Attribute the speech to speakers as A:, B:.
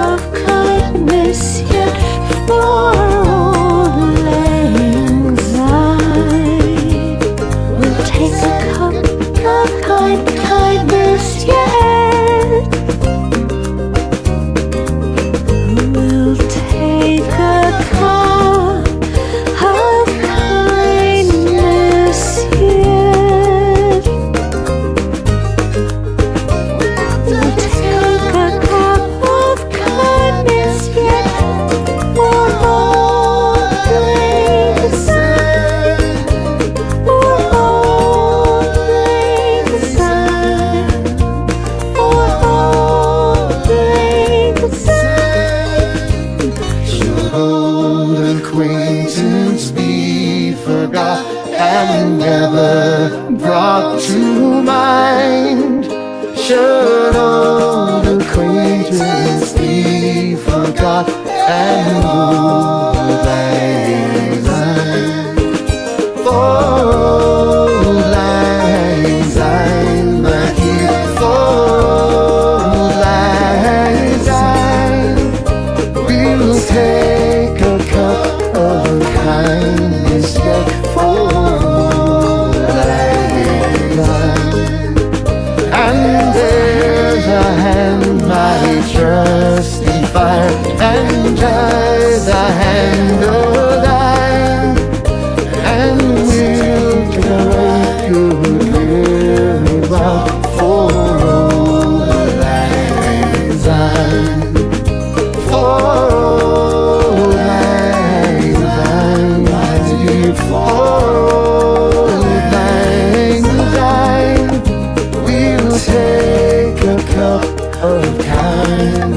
A: of kindness yet. We'll take a cup of kind kindness.
B: never brought to mind. Should old acquaintance be forgot and moved cup of time.